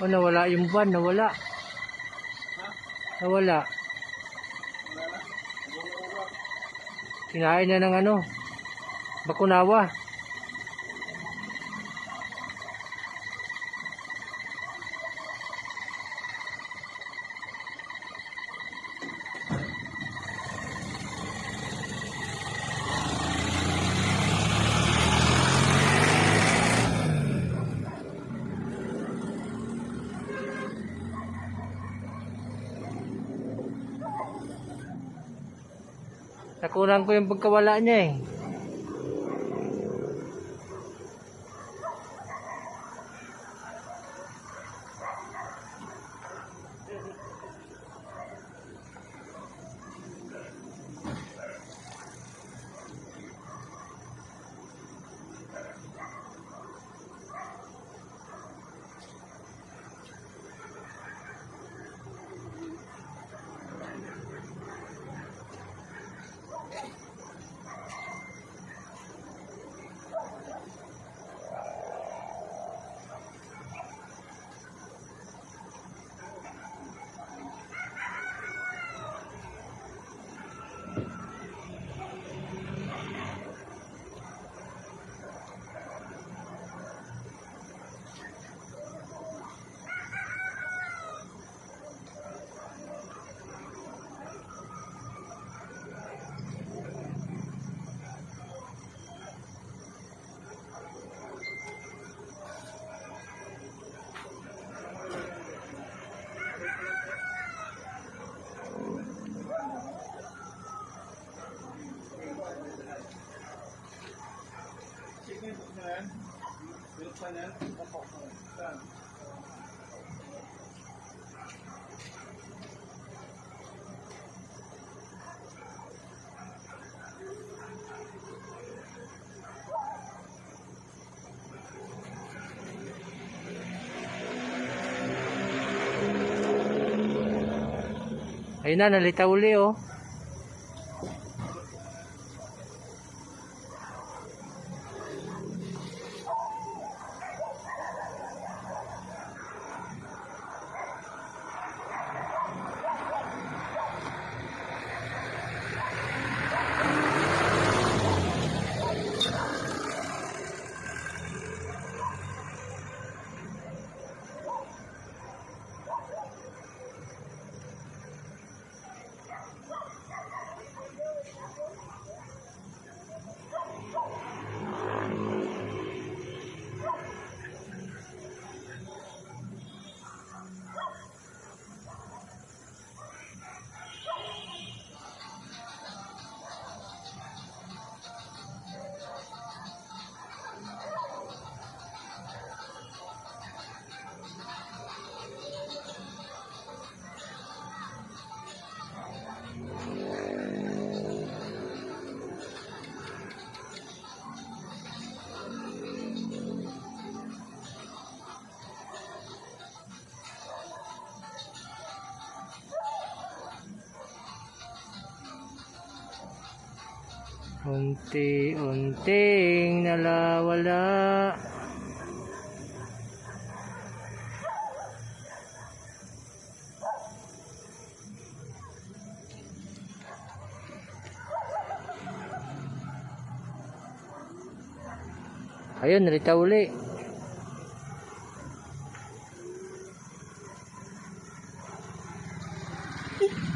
O nawala yung van, nawala. Nawala. Kinain na ng ano, bakunawa. Nakunan ko yung pagkawala niya eh. Ayun na, nalita uli oh. Unti-unting nalawala Ayun, narita uli. Thank